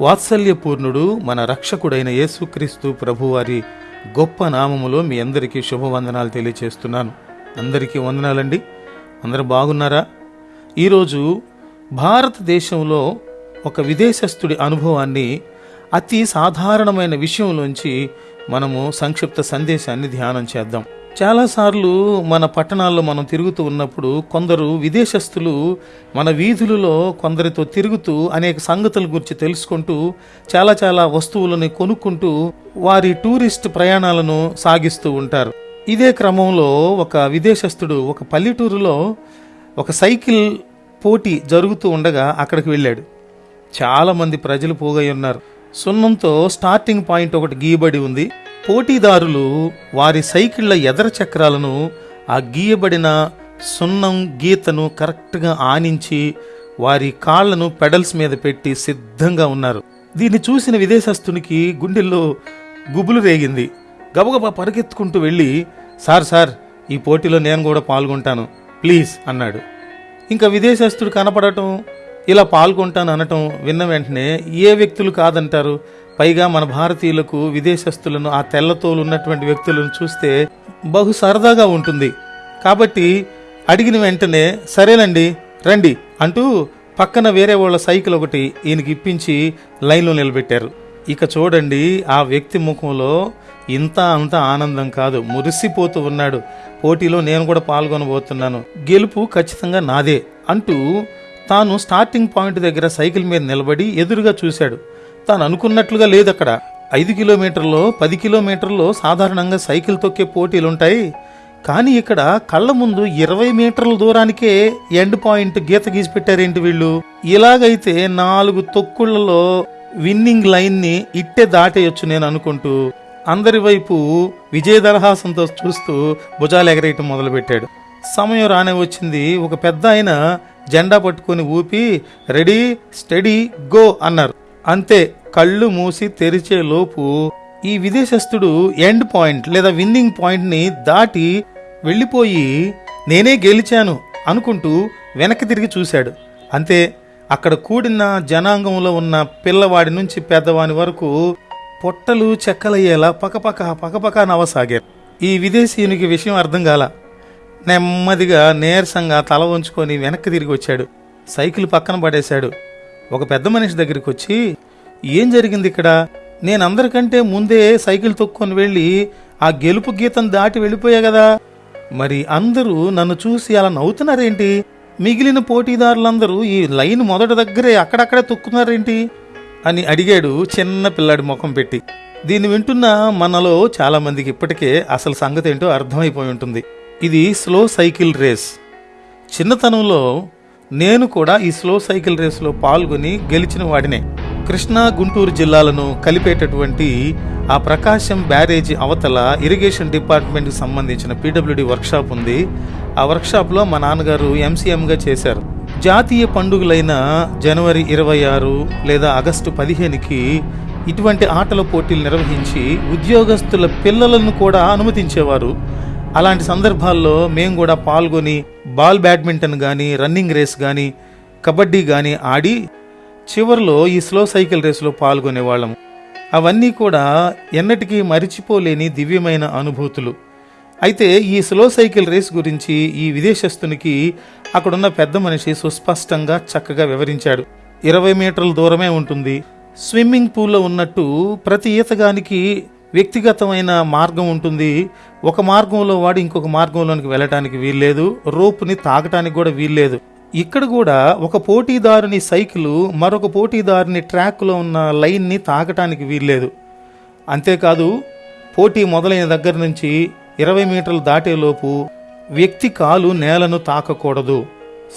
వాత్సల్యపూర్ణుడు మన రక్షకుడైన యేసుక్రీస్తు ప్రభువారి గొప్ప నామములో మీ అందరికీ శుభవందనాలు తెలియచేస్తున్నాను. అందరికీ వందనాలండి. అందరూ బాగున్నారా? ఈరోజు భారతదేశంలో ఒక విదేశస్థుడి అనుభవాన్ని అతి సాధారణమైన విషయంలోంచి మనము సంక్షిప్త సందేశాన్ని ధ్యానం చేద్దాం. చాలాసార్లు మన పట్టణాల్లో మనం తిరుగుతూ ఉన్నప్పుడు కొందరు విదేశస్తులు మన వీధులలో కొందరితో తిరుగుతూ అనేక సంగతుల గురించి తెలుసుకుంటూ చాలా చాలా వస్తువులను కొనుక్కుంటూ వారి టూరిస్ట్ ప్రయాణాలను సాగిస్తూ ఉంటారు. ఇదే క్రమంలో ఒక విదేశస్థుడు ఒక పల్లెటూరులో ఒక సైకిల్ పోటీ జరుగుతూ ఉండగా అక్కడికి వెళ్ళాడు. చాలామంది ప్రజలు పోగై ఉన్నారు. సున్నంతో స్టార్టింగ్ పాయింట్ ఒకటి గీయబడి ఉంది. పోటీదారులు వారి సైకిళ్ళ ఎదర చక్రాలను ఆ గీయబడిన సున్నం గీతను కరెక్ట్గా ఆనించి వారి కాళ్ళను పెడల్స్ మీద పెట్టి సిద్ధంగా ఉన్నారు. దీన్ని చూసిన విదేశస్తునికి గుండెల్లో గుబులు రేగింది. గబగబా పరిగెత్తుకుంటూ వెళ్ళి సార్ సార్ ఈ పోటీలో నేను కూడా పాల్గొంటాను ప్లీజ్ అన్నాడు. ఇంకా విదేశస్తుడు కనపడటం ఇలా పాల్గొంటాను అనటం విన్న వెంటనే ఏ వ్యక్తులు కాదంటారు పైగా మన భారతీయులకు విదేశస్తులను ఆ తెల్లతోలు ఉన్నటువంటి వ్యక్తులను చూస్తే బహు సరదాగా ఉంటుంది. కాబట్టి అడిగిన వెంటనే సరేనండి రండి అంటూ పక్కన వేరే వాళ్ళ సైకిల్ ఒకటి ఈయనకి ఇప్పించి లైన్లో నిలబెట్టారు. ఇక చూడండి ఆ వ్యక్తి ముఖంలో ఇంత అంత ఆనందం కాదు. మురిసిపోతూ ఉన్నాడు. పోటీలో నేను కూడా పాల్గొనబోతున్నాను. గెలుపు ఖచ్చితంగా నాదే అంటూ తాను స్టార్టింగ్ పాయింట్ దగ్గర సైకిల్ మీద నిలబడి ఎదురుగా చూశాడు. తాను అనుకున్నట్లుగా లేదు అక్కడ ఐదు కిలోమీటర్లో పది కిలోమీటర్లో సాధారణంగా సైకిల్ తొక్కే పోటీలు ఉంటాయి కానీ ఇక్కడ కళ్ళ ముందు ఇరవై మీటర్ల దూరానికే ఎండ్ పాయింట్ గీత గీసి పెట్టారేంటి వీళ్ళు? ఇలాగైతే నాలుగు తొక్కుళ్ళలో విన్నింగ్ లైన్ని ఇట్టే దాటేయొచ్చు నేను అనుకుంటూ అందరి వైపు విజయదరహాసంతో చూస్తూ భుజాలు ఎగరేయటం మొదలుపెట్టాడు. సమయం రానే వచ్చింది. ఒక పెద్ద ఆయన జెండా పట్టుకొని ఊపి రెడీ స్టడీ గో అన్నారు. అంతే కళ్ళు మూసి తెరిచే లోపు ఈ విదేశస్థుడు ఎండ్ పాయింట్ లేదా విన్నింగ్ పాయింట్ని దాటి వెళ్ళిపోయి నేనే గెలిచాను అనుకుంటూ వెనక్కి తిరిగి చూశాడు. అంతే అక్కడ కూడిన జనాంగంలో ఉన్న పిల్లవాడి నుంచి పెద్దవాని వరకు పొట్టలు చెక్కలయ్యేలా పకపక పకపక నవ్వసాగారు ఈ విదేశీయునికి విషయం అర్థం కాల. నెమ్మదిగా నీరసంగా తల వంచుకొని వెనక్కి తిరిగి వచ్చాడు. సైకిల్ పక్కన పడేశాడు. ఒక పెద్ద మనిషి దగ్గరికి వచ్చి ఏం జరిగింది ఇక్కడ? నేను అందరికంటే ముందే సైకిల్ తొక్కుని వెళ్ళి ఆ గెలుపు గీతం దాటి వెళ్ళిపోయా కదా? మరి అందరూ నన్ను చూసి అలా నవ్వుతున్నారేంటి? మిగిలిన పోటీదారులందరూ ఈ లైన్ మొదటి దగ్గరే అక్కడక్కడే తొక్కున్నారేంటి అని అడిగాడు చిన్న పిల్లాడి ముఖం పెట్టి. దీన్ని వింటున్న మనలో చాలామందికి ఇప్పటికే అసలు సంగతి ఏంటో అర్థమైపోయి ఉంటుంది. ఇది స్లో సైకిల్ రేస్. చిన్నతనంలో నేను కూడా ఈ స్లో సైకిల్ రేసులో పాల్గొని గెలిచిన వాడినే. కృష్ణా గుంటూరు జిల్లాలను కలిపేటటువంటి ఆ ప్రకాశం బ్యారేజీ అవతల ఇరిగేషన్ డిపార్ట్మెంట్కి సంబంధించిన పీడబ్ల్యూడి వర్క్షాప్ ఉంది. ఆ వర్క్షాప్లో మా నాన్నగారు ఎంసీఎంగా చేశారు. జాతీయ పండుగలైన జనవరి ఇరవై ఆరు లేదా ఆగస్టు పదిహేనుకి ఇటువంటి ఆటల పోటీలు నిర్వహించి ఉద్యోగస్తుల పిల్లలను కూడా అనుమతించేవారు. అలాంటి సందర్భాల్లో మేము కూడా పాల్గొని బాల్ బ్యాడ్మింటన్ కానీ రన్నింగ్ రేస్ కానీ కబడ్డీ కానీ ఆడి చివరిలో ఈ స్లో సైకిల్ రేసులో పాల్గొనేవాళ్ళం అవన్నీ కూడా ఎన్నటికీ మరిచిపోలేని దివ్యమైన అనుభూతులు. అయితే ఈ స్లో సైకిల్ రేస్ గురించి ఈ విదేశస్తునికి అక్కడున్న పెద్ద మనిషి సుస్పష్టంగా చక్కగా వివరించాడు. ఇరవై మీటర్ల దూరమే ఉంటుంది. స్విమ్మింగ్ పూల్లో ఉన్నట్టు ప్రతి ఈతగానికి వ్యక్తిగతమైన మార్గం ఉంటుంది. ఒక మార్గంలో వాడు ఇంకొక మార్గంలోనికి వెళ్ళటానికి వీల్లేదు రోపుని తాగటానికి కూడా వీల్లేదు. ఇక్కడ కూడా ఒక పోటీదారుని సైకిల్ మరొక పోటీదారుని ట్రాక్లో ఉన్న లైన్ని తాకటానికి వీల్లేదు. అంతేకాదు పోటీ మొదలైన దగ్గర నుంచి ఇరవై మీటర్లు దాటేలోపు వ్యక్తి కాలు నేలను తాకకూడదు.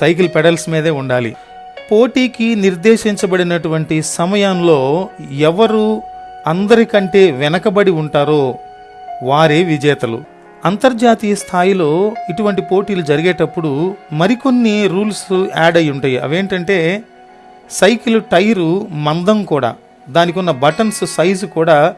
సైకిల్ పెడల్స్ మీదే ఉండాలి. పోటీకి నిర్దేశించబడినటువంటి సమయంలో ఎవరు అందరికంటే వెనకబడి ఉంటారో వారే విజేతలు. అంతర్జాతీయ స్థాయిలో ఇటువంటి పోటీలు జరిగేటప్పుడు మరికొన్ని రూల్స్ యాడ్ అయి ఉంటాయి. అవేంటంటే సైకిల్ టైరు మందం కూడా దానికి ఉన్న బటన్స్ సైజు కూడా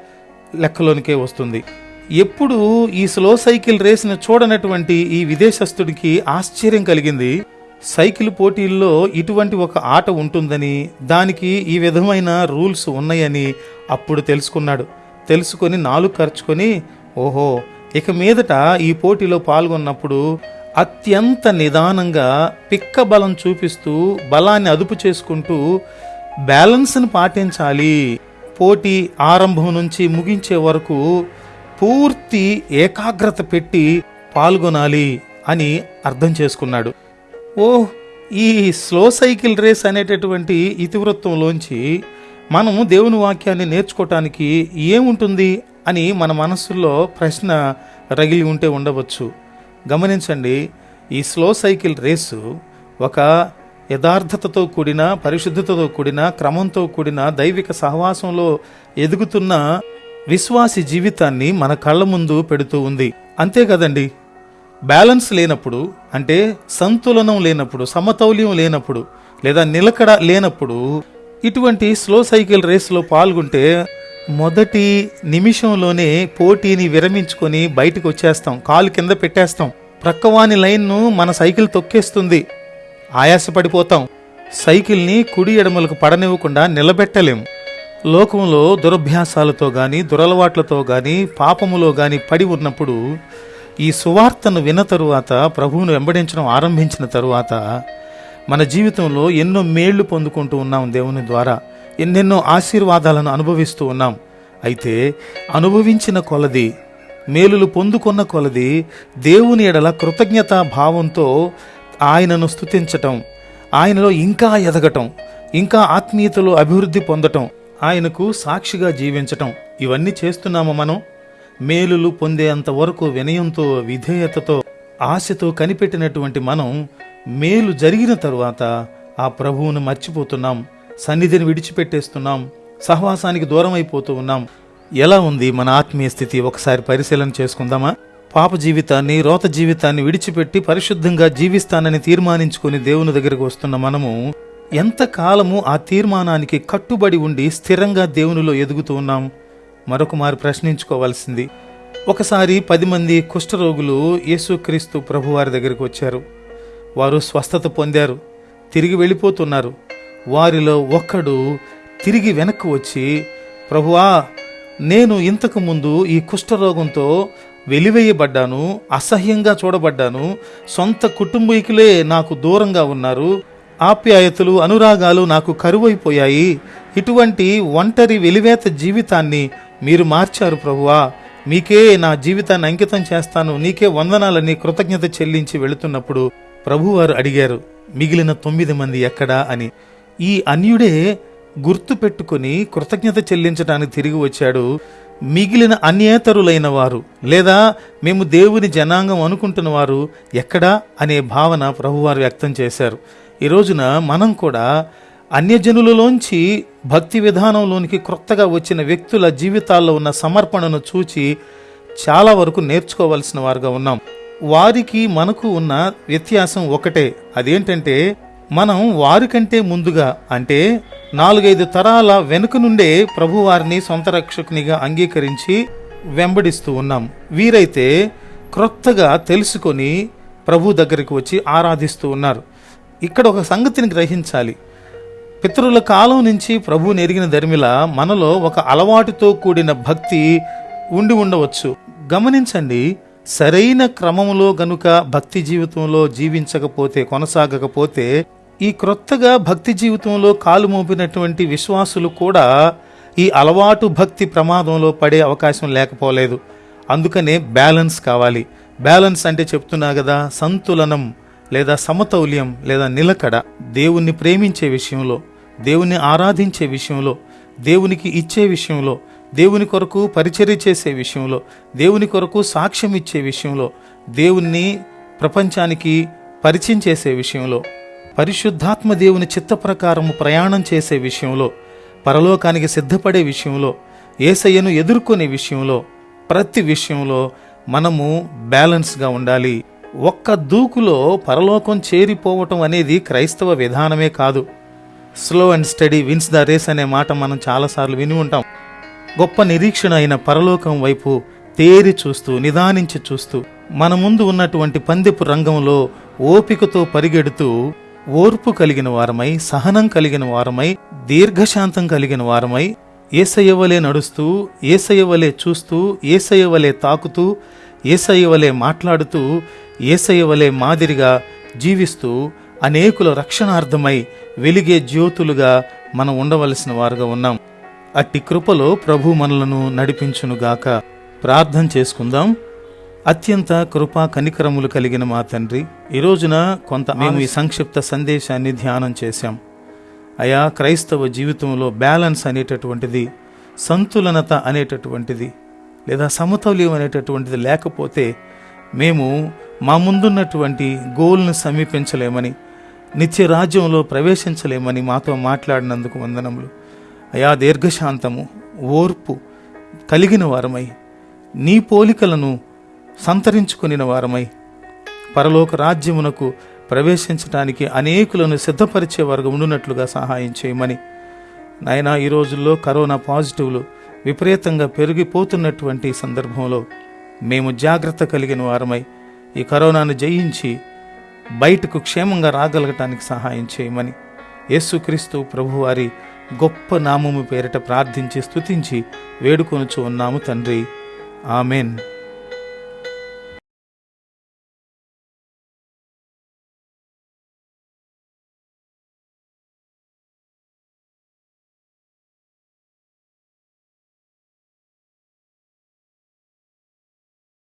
లెక్కలోనికే వస్తుంది. ఎప్పుడు ఈ స్లో సైకిల్ రేస్ను చూడనటువంటి ఈ విదేశస్తుడికి ఆశ్చర్యం కలిగింది. సైకిల్ పోటీల్లో ఇటువంటి ఒక ఆట ఉంటుందని దానికి ఈ విధమైన రూల్స్ ఉన్నాయని అప్పుడు తెలుసుకున్నాడు. తెలుసుకొని నాలుగు ఖర్చుకొని ఓహో ఇక మీదట ఈ పోటీలో పాల్గొన్నప్పుడు అత్యంత నిదానంగా పిక్క బలం చూపిస్తూ బలాన్ని అదుపు చేసుకుంటూ బ్యాలెన్స్ని పాటించాలి. పోటీ ఆరంభం నుంచి ముగించే వరకు పూర్తి ఏకాగ్రత పెట్టి పాల్గొనాలి అని అర్థం చేసుకున్నాడు. ఓ ఈ స్లో సైకిల్ రేస్ అనేటటువంటి ఇతివృత్తంలోంచి మనము దేవుని వాక్యాన్ని నేర్చుకోవటానికి ఏముంటుంది? అని మన మనస్సులో ప్రశ్న రగిలి ఉంటే ఉండవచ్చు. గమనించండి ఈ స్లో సైకిల్ రేసు ఒక యథార్థతతో కూడిన పరిశుద్ధతతో కూడిన క్రమంతో కూడిన దైవిక సహవాసంలో ఎదుగుతున్న విశ్వాసి జీవితాన్ని మన కళ్ళ ముందు పెడుతూ ఉంది. అంతే కదండి? బ్యాలెన్స్ లేనప్పుడు అంటే సంతులనం లేనప్పుడు సమతౌల్యం లేనప్పుడు లేదా నిలకడ లేనప్పుడు ఇటువంటి స్లో సైకిల్ రేస్లో పాల్గొంటే మొదటి నిమిషంలోనే పోటీని విరమించుకొని బయటకు వచ్చేస్తాం. కాలు కింద పెట్టేస్తాం. ప్రక్కవాని లైన్ను మన సైకిల్ తొక్కేస్తుంది. ఆయాసపడిపోతాం. సైకిల్ని కుడి ఎడమలకు పడనివ్వకుండా నిలబెట్టలేం. లోకంలో దురభ్యాసాలతో గాని దురలవాట్లతో గాని పాపములో గాని పడి ఉన్నప్పుడు ఈ సువార్తను విన్న తరువాత ప్రభువును వెంబడించడం ఆరంభించిన తరువాత మన జీవితంలో ఎన్నో మేళ్ళు పొందుకుంటూ ఉన్నాం దేవుని ద్వారా. ఎన్నెన్నో ఆశీర్వాదాలను అనుభవిస్తూ ఉన్నాం. అయితే అనుభవించిన కొలది మేలులు పొందుకున్న కొలది దేవుని ఎడల కృతజ్ఞతా భావంతో ఆయనను స్తుతించటం ఆయనలో ఇంకా ఎదగటం ఇంకా ఆత్మీయతలో అభివృద్ధి పొందటం ఆయనకు సాక్షిగా జీవించటం. ఇవన్నీ చేస్తున్నాము మనం. మేలులు పొందేంత వరకు వినయంతో విధేయతతో ఆశతో కనిపెట్టినటువంటి మనం మేలు జరిగిన తరువాత ఆ ప్రభువును మర్చిపోతున్నాం. సన్నిధిని విడిచిపెట్టేస్తున్నాం. సహవాసానికి దూరం అయిపోతూ ఉన్నాం. ఎలా ఉంది మన ఆత్మీయ స్థితి? ఒకసారి పరిశీలన చేసుకుందామా? పాప జీవితాన్ని రోత జీవితాన్ని విడిచిపెట్టి పరిశుద్ధంగా జీవిస్తానని తీర్మానించుకుని దేవుని దగ్గరకు వస్తున్న మనము ఎంతకాలము ఆ తీర్మానానికి కట్టుబడి ఉండి స్థిరంగా దేవునిలో ఎదుగుతూ ఉన్నాం? మరొక మారు ప్రశ్నించుకోవాల్సింది. ఒకసారి పది మంది కుష్ఠరోగులు యేసుక్రీస్తు ప్రభువారి దగ్గరికి వచ్చారు. వారు స్వస్థత పొందారు. తిరిగి వెళ్ళిపోతున్నారు. వారిలో ఒక్కడు తిరిగి వెనక్కి వచ్చి ప్రభువా నేను ఇంతకు ముందు ఈ కుష్ఠరోగంతో వెలివేయబడ్డాను అసహ్యంగా చూడబడ్డాను. సొంత కుటుంబీకులే నాకు దూరంగా ఉన్నారు. ఆప్యాయతలు అనురాగాలు నాకు కరువైపోయాయి. ఇటువంటి ఒంటరి వెలివేత జీవితాన్ని మీరు మార్చారు ప్రభువా. మీకే నా జీవితాన్ని అంకితం చేస్తాను. నీకే వందనాలని కృతజ్ఞత చెల్లించి వెళుతున్నప్పుడు ప్రభువారు అడిగారు మిగిలిన తొమ్మిది మంది ఎక్కడా? అని. ఈ అన్యుడే గుర్తు పెట్టుకుని కృతజ్ఞత చెల్లించడానికి తిరిగి వచ్చాడు. మిగిలిన అన్యేతరులైన వారు లేదా మేము దేవుని జనాంగం అనుకుంటున్న వారు ఎక్కడా అనే భావన ప్రభువారు వ్యక్తం చేశారు. ఈ రోజున మనం కూడా అన్యజనులలోంచి భక్తి విధానంలోనికి క్రొత్తగా వచ్చిన వ్యక్తుల జీవితాల్లో ఉన్న సమర్పణను చూచి చాలా వరకు నేర్చుకోవాల్సిన వారుగా ఉన్నాం. వారికి మనకు ఉన్న వ్యత్యాసం ఒకటే. అదేంటంటే మనం వారికంటే ముందుగా అంటే నాలుగైదు తరాల వెనుక నుండే ప్రభువారిని సొంత రక్షకునిగా అంగీకరించి వెంబడిస్తూ ఉన్నాం. వీరైతే క్రొత్తగా తెలుసుకొని ప్రభు దగ్గరికి వచ్చి ఆరాధిస్తూ ఉన్నారు. ఇక్కడ ఒక సంగతిని గ్రహించాలి. పితరుల కాలం నుంచి ప్రభువుని ఎరిగిన ధర్మిల మనలో ఒక అలవాటుతో కూడిన భక్తి ఉండి ఉండవచ్చు. గమనించండి సరైన క్రమములో గనుక భక్తి జీవితంలో జీవించకపోతే కొనసాగకపోతే ఈ క్రొత్తగా భక్తి జీవితంలో కాలు మోపినటువంటి విశ్వాసులు కూడా ఈ అలవాటు భక్తి ప్రమాదంలో పడే అవకాశం లేకపోలేదు. అందుకనే బ్యాలెన్స్ కావాలి. బ్యాలెన్స్ అంటే చెప్తున్నా కదా సంతులనం లేదా సమతౌల్యం లేదా నిలకడ దేవుణ్ణి ప్రేమించే విషయంలో దేవుణ్ణి ఆరాధించే విషయంలో దేవునికి ఇచ్చే విషయంలో దేవుని కొరకు పరిచర్య చేసే విషయంలో దేవుని కొరకు సాక్ష్యం ఇచ్చే విషయంలో దేవుణ్ణి ప్రపంచానికి పరిచయం చేసే విషయంలో పరిశుద్ధాత్మ దేవుని చిత్త ప్రకారము ప్రయాణం చేసే విషయంలో పరలోకానికి సిద్ధపడే విషయంలో ఏసయ్యను ఎదుర్కొనే విషయంలో ప్రతి విషయంలో మనము బ్యాలెన్స్గా ఉండాలి. ఒక్క దూకులో పరలోకం చేరిపోవటం అనేది క్రైస్తవ విధానమే కాదు. Slow and steady wins the race అనే మాట మనం చాలాసార్లు విని ఉంటాం. గొప్ప నిరీక్షణ అయిన పరలోకం వైపు తేరి చూస్తూ నిదానించి చూస్తూ మన ముందు ఉన్నటువంటి పందెపు రంగంలో ఓపికతో పరిగెడుతూ ఓర్పు కలిగిన వారమై సహనం కలిగిన వారమై దీర్ఘశాంతం కలిగిన వారమై ఏసయ్యవలే నడుస్తూ ఏసయ్యవలే చూస్తూ ఏసయ్యవలే తాకుతూ ఏసయ్యవలే మాట్లాడుతూ ఏసయ్యవలే మాదిరిగా జీవిస్తూ అనేకుల రక్షణార్థమై వెలిగే జ్యోతులుగా మనం ఉండవలసిన వారుగా ఉన్నాం. అట్టి కృపలో ప్రభు మనలను నడిపించునుగాక. ప్రార్థన చేసుకుందాం. అత్యంత కృపా కనికరములు కలిగిన మా తండ్రి ఈ రోజున కొంత మేము ఈ సంక్షిప్త సందేశాన్ని ధ్యానం చేశాం. అయా క్రైస్తవ జీవితంలో బ్యాలెన్స్ అనేటటువంటిది సంతులనత అనేటటువంటిది లేదా సమతౌల్యం అనేటటువంటిది లేకపోతే మేము మా ముందున్నటువంటి గోల్ను సమీపించలేమని నిత్య రాజ్యంలో ప్రవేశించలేమని మాతో మాట్లాడినందుకు వందనములు. అయా దీర్ఘశాంతము ఓర్పు కలిగిన వారమై నీ పోలికలను సంతరించుకుని వారమై పరలోక రాజ్యమునకు ప్రవేశించడానికి అనేకులను సిద్ధపరిచే వర్గం ఉండునట్లుగా సహాయం చేయమని. నాయన ఈ రోజుల్లో కరోనా పాజిటివ్లు విపరీతంగా పెరిగిపోతున్నటువంటి సందర్భంలో మేము జాగ్రత్త కలిగిన వారమై ఈ కరోనాను జయించి బయటకు క్షేమంగా రాగలగటానికి సహాయం చేయమని యేసుక్రీస్తు ప్రభువారి గొప్ప నామము పేరిట ప్రార్థించి స్తుతించి వేడుకొనుచు ఉన్నాము తండ్రి. ఆమెన్.